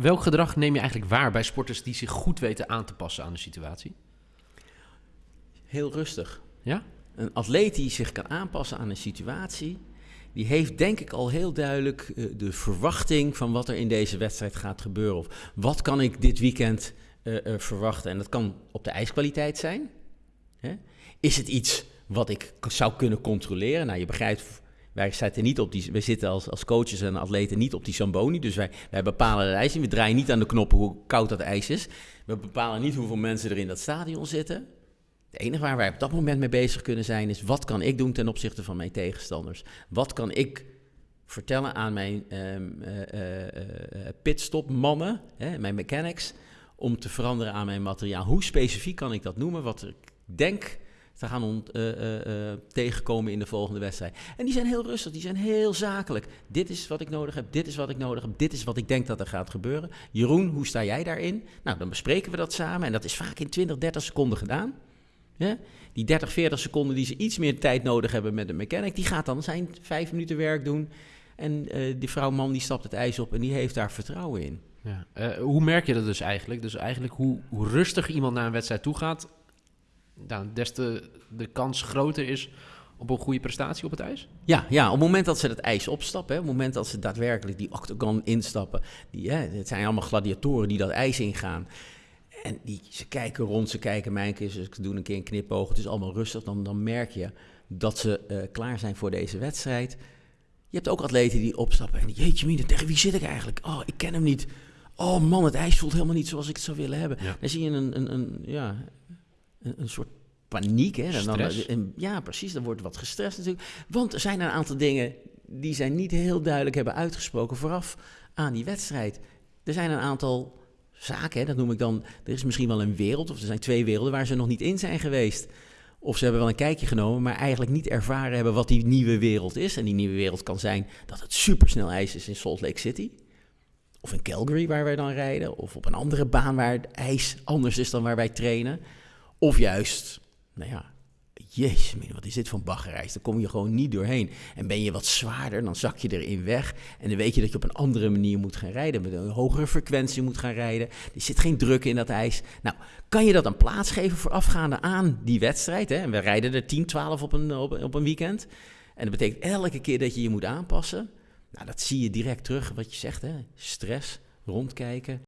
welk gedrag neem je eigenlijk waar bij sporters die zich goed weten aan te passen aan de situatie? Heel rustig. Ja? Een atleet die zich kan aanpassen aan een situatie, die heeft denk ik al heel duidelijk uh, de verwachting van wat er in deze wedstrijd gaat gebeuren. Of wat kan ik dit weekend uh, uh, verwachten? En dat kan op de ijskwaliteit zijn. Hè? Is het iets wat ik zou kunnen controleren? Nou, je begrijpt, wij zitten, niet op die, wij zitten als, als coaches en atleten niet op die Zamboni. Dus wij, wij bepalen het ijs. We draaien niet aan de knoppen hoe koud dat ijs is. We bepalen niet hoeveel mensen er in dat stadion zitten. Het enige waar wij op dat moment mee bezig kunnen zijn is wat kan ik doen ten opzichte van mijn tegenstanders? Wat kan ik vertellen aan mijn um, uh, pitstop-mannen, mijn mechanics, om te veranderen aan mijn materiaal? Hoe specifiek kan ik dat noemen? Wat ik denk te gaan ont, tegenkomen in de volgende wedstrijd. En die zijn heel rustig, die zijn heel zakelijk. Dit is wat ik nodig heb, dit is wat ik nodig heb, dit is wat ik denk dat er gaat gebeuren. Jeroen, hoe sta jij daarin? Nou, dan bespreken we dat samen en dat is vaak in 20, 30 seconden gedaan. Die 30, 40 seconden die ze iets meer tijd nodig hebben met de mechanic, die gaat dan zijn vijf minuten werk doen. En die vrouw man die stapt het ijs op en die heeft daar vertrouwen in. Ja. Hoe merk je dat dus eigenlijk? Dus eigenlijk hoe, hoe rustiger iemand naar een wedstrijd toe gaat, nou, des te de kans groter is op een goede prestatie op het ijs? Ja, ja op het moment dat ze het ijs opstappen, hè, op het moment dat ze daadwerkelijk die octagon instappen, die, hè, het zijn allemaal gladiatoren die dat ijs ingaan. En die, ze kijken rond, ze kijken mijn keer, ze doen een keer een knipoog, het is allemaal rustig. Dan, dan merk je dat ze uh, klaar zijn voor deze wedstrijd. Je hebt ook atleten die opstappen en jeetje mine, tegen wie zit ik eigenlijk? Oh, ik ken hem niet. Oh man, het ijs voelt helemaal niet zoals ik het zou willen hebben. Ja. Dan zie je een, een, een ja, een, een, soort paniek. Hè? En dan, en, ja, precies, dan wordt wat gestrest natuurlijk. Want er zijn een aantal dingen die zij niet heel duidelijk hebben uitgesproken vooraf aan die wedstrijd. Er zijn een aantal zaken, hè, dat noem ik dan. Er is misschien wel een wereld, of er zijn twee werelden waar ze nog niet in zijn geweest. Of ze hebben wel een kijkje genomen, maar eigenlijk niet ervaren hebben wat die nieuwe wereld is. En die nieuwe wereld kan zijn dat het supersnel ijs is in Salt Lake City. Of in Calgary, waar wij dan rijden. Of op een andere baan waar het ijs anders is dan waar wij trainen. Of juist, nou ja, jezus, wat is dit voor een baggerreis? Daar kom je gewoon niet doorheen. En ben je wat zwaarder, dan zak je erin weg. En dan weet je dat je op een andere manier moet gaan rijden. Met een hogere frequentie moet gaan rijden. Er zit geen druk in dat ijs. Nou, kan je dat een plaats geven voorafgaande aan die wedstrijd? Hè? En we rijden er 10, 12 op een, op een weekend. En dat betekent elke keer dat je je moet aanpassen. Nou, dat zie je direct terug, wat je zegt, hè? stress, rondkijken,